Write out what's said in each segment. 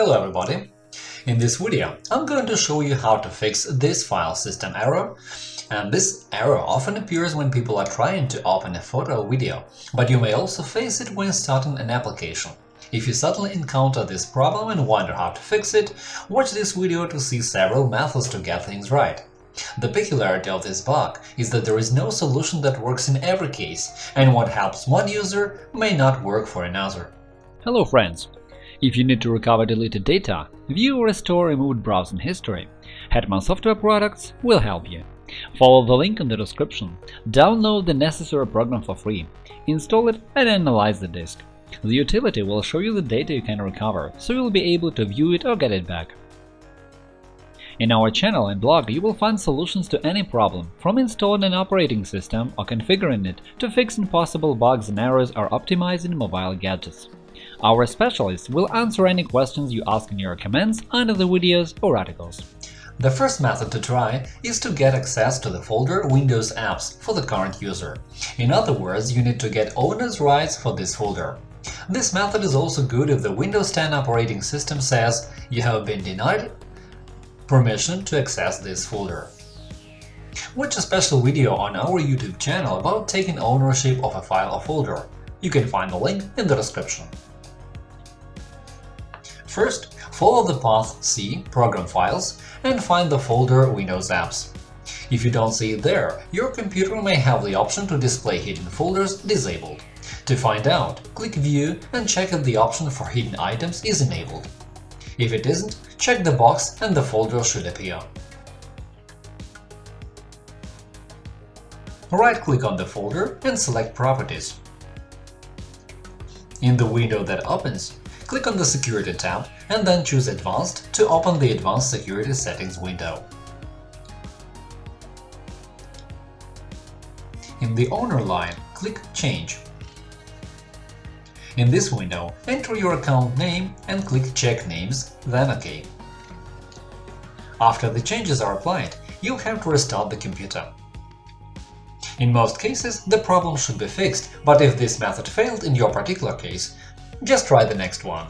Hello everybody! In this video I'm going to show you how to fix this file system error and this error often appears when people are trying to open a photo or video, but you may also face it when starting an application. If you suddenly encounter this problem and wonder how to fix it, watch this video to see several methods to get things right. The peculiarity of this bug is that there is no solution that works in every case, and what helps one user may not work for another. Hello friends! If you need to recover deleted data, view or restore removed browsing history, Hetman Software Products will help you. Follow the link in the description, download the necessary program for free, install it and analyze the disk. The utility will show you the data you can recover, so you'll be able to view it or get it back. In our channel and blog you will find solutions to any problem, from installing an operating system or configuring it to fixing possible bugs and errors or optimizing mobile gadgets. Our specialists will answer any questions you ask in your comments under the videos or articles. The first method to try is to get access to the folder Windows Apps for the current user. In other words, you need to get owner's rights for this folder. This method is also good if the Windows 10 operating system says you have been denied permission to access this folder. Watch a special video on our YouTube channel about taking ownership of a file or folder. You can find the link in the description. First, follow the path C Program Files and find the folder Windows Apps. If you don't see it there, your computer may have the option to display hidden folders disabled. To find out, click View and check if the option for hidden items is enabled. If it isn't, check the box and the folder should appear. Right-click on the folder and select Properties. In the window that opens, click on the Security tab and then choose Advanced to open the Advanced Security Settings window. In the Owner line, click Change. In this window, enter your account name and click Check Names, then OK. After the changes are applied, you'll have to restart the computer. In most cases, the problem should be fixed, but if this method failed in your particular case, just try the next one.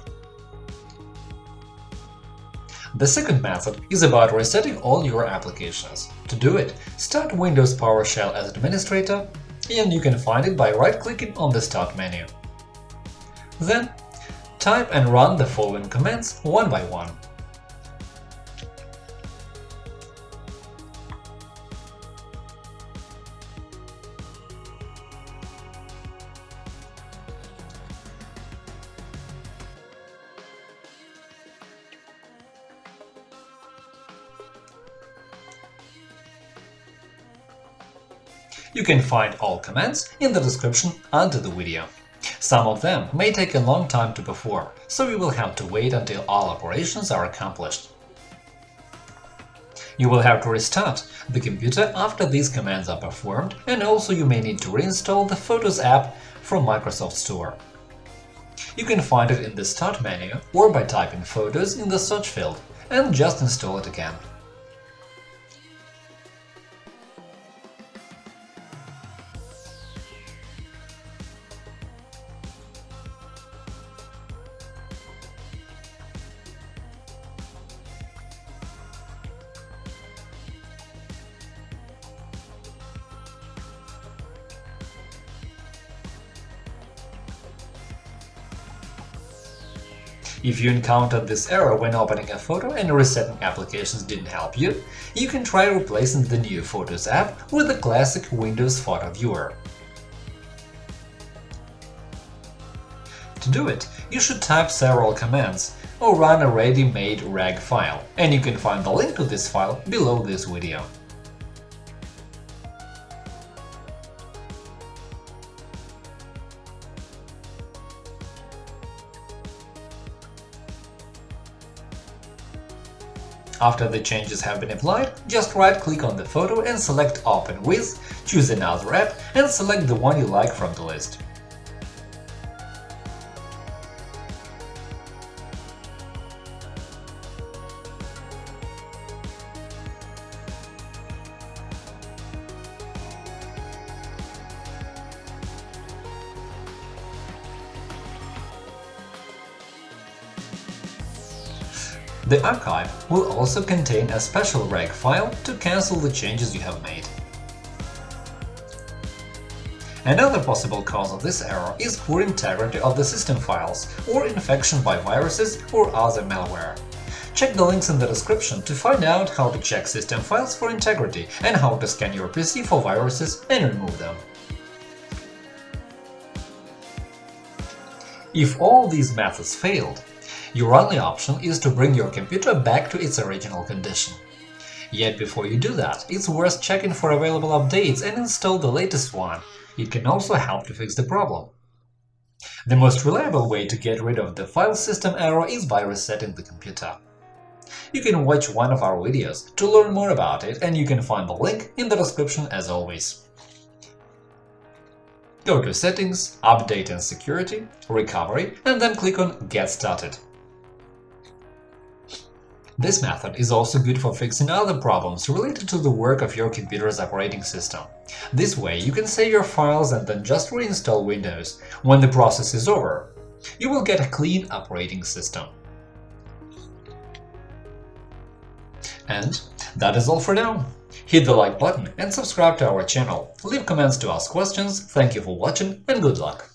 The second method is about resetting all your applications. To do it, start Windows PowerShell as administrator, and you can find it by right-clicking on the Start menu. Then, type and run the following commands one by one. You can find all commands in the description under the video. Some of them may take a long time to perform, so you will have to wait until all operations are accomplished. You will have to restart the computer after these commands are performed, and also you may need to reinstall the Photos app from Microsoft Store. You can find it in the Start menu or by typing Photos in the search field and just install it again. If you encountered this error when opening a photo and resetting applications didn't help you, you can try replacing the new Photos app with the classic Windows Photo Viewer. To do it, you should type several commands or run a ready-made reg file, and you can find the link to this file below this video. After the changes have been applied, just right-click on the photo and select Open with, choose another app and select the one you like from the list. The archive will also contain a special reg file to cancel the changes you have made. Another possible cause of this error is poor integrity of the system files or infection by viruses or other malware. Check the links in the description to find out how to check system files for integrity and how to scan your PC for viruses and remove them. If all these methods failed, your only option is to bring your computer back to its original condition. Yet before you do that, it's worth checking for available updates and install the latest one it can also help to fix the problem. The most reliable way to get rid of the file system error is by resetting the computer. You can watch one of our videos to learn more about it, and you can find the link in the description as always. Go to Settings, Update and Security, Recovery, and then click on Get Started. This method is also good for fixing other problems related to the work of your computer's operating system. This way you can save your files and then just reinstall Windows. When the process is over, you will get a clean operating system. And that is all for now. Hit the like button and subscribe to our channel. Leave comments to ask questions. Thank you for watching and good luck!